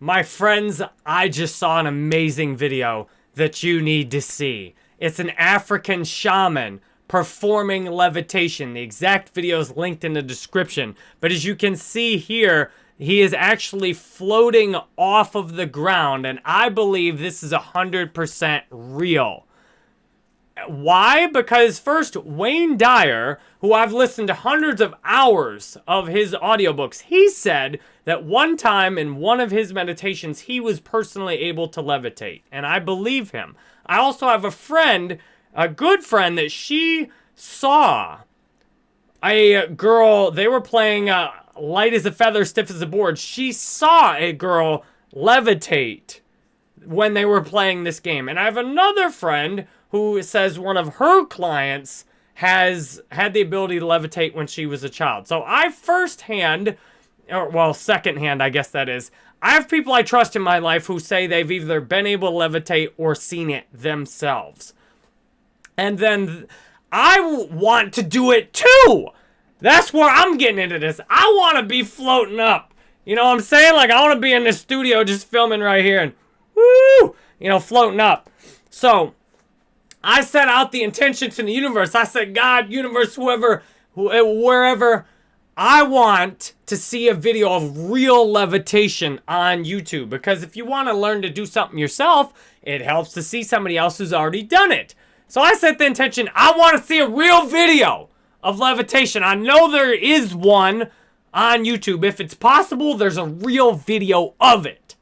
My friends, I just saw an amazing video that you need to see. It's an African shaman performing levitation. The exact video is linked in the description. But as you can see here, he is actually floating off of the ground. And I believe this is 100% real. Why? Because first, Wayne Dyer, who I've listened to hundreds of hours of his audiobooks, he said that one time in one of his meditations, he was personally able to levitate. And I believe him. I also have a friend, a good friend, that she saw a girl, they were playing uh, light as a feather, stiff as a board. She saw a girl levitate when they were playing this game. And I have another friend who says one of her clients has had the ability to levitate when she was a child. So I firsthand, or well, secondhand, I guess that is, I have people I trust in my life who say they've either been able to levitate or seen it themselves. And then I want to do it too. That's where I'm getting into this. I want to be floating up. You know what I'm saying? Like, I want to be in the studio just filming right here and woo, you know, floating up. So, I set out the intention in the universe. I said, God, universe, whoever, eh, wherever, I want to see a video of real levitation on YouTube. Because if you want to learn to do something yourself, it helps to see somebody else who's already done it. So I set the intention, I want to see a real video of levitation. I know there is one on YouTube. If it's possible, there's a real video of it.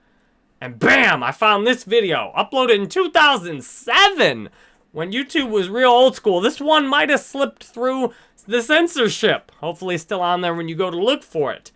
And bam, I found this video, uploaded in 2007 when YouTube was real old school. This one might have slipped through the censorship. Hopefully still on there when you go to look for it.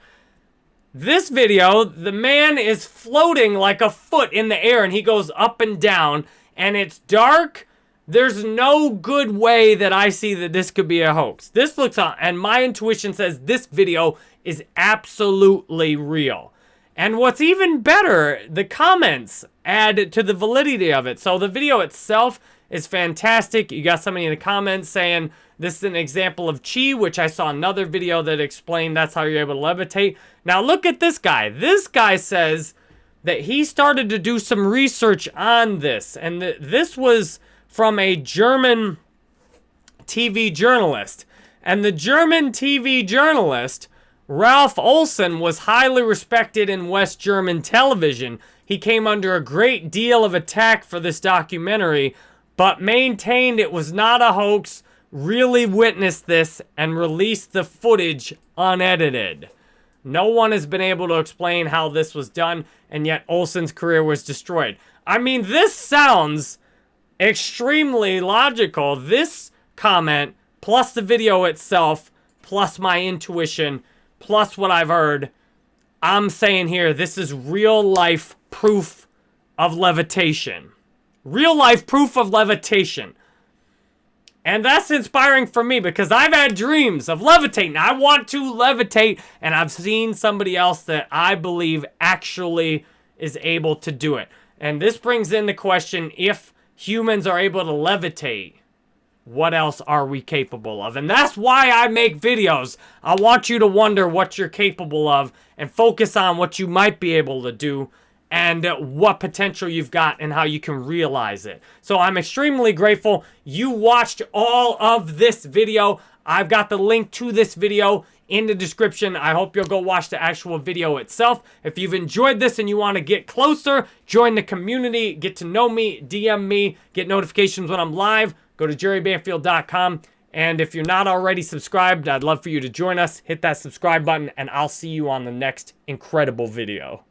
This video, the man is floating like a foot in the air and he goes up and down and it's dark. There's no good way that I see that this could be a hoax. This looks on, and my intuition says this video is absolutely real. And what's even better, the comments add to the validity of it. So the video itself is fantastic. You got somebody in the comments saying this is an example of chi, which I saw another video that explained that's how you're able to levitate. Now look at this guy. This guy says that he started to do some research on this. And th this was from a German TV journalist. And the German TV journalist, Ralph Olson, was highly respected in West German television. He came under a great deal of attack for this documentary but maintained it was not a hoax, really witnessed this, and released the footage unedited. No one has been able to explain how this was done, and yet Olson's career was destroyed. I mean, this sounds extremely logical. This comment, plus the video itself, plus my intuition, plus what I've heard, I'm saying here, this is real life proof of levitation. Real life proof of levitation. And that's inspiring for me because I've had dreams of levitating. I want to levitate and I've seen somebody else that I believe actually is able to do it. And this brings in the question, if humans are able to levitate, what else are we capable of? And that's why I make videos. I want you to wonder what you're capable of and focus on what you might be able to do and what potential you've got and how you can realize it. So I'm extremely grateful you watched all of this video. I've got the link to this video in the description. I hope you'll go watch the actual video itself. If you've enjoyed this and you want to get closer, join the community, get to know me, DM me, get notifications when I'm live, go to jerrybanfield.com. And if you're not already subscribed, I'd love for you to join us. Hit that subscribe button, and I'll see you on the next incredible video.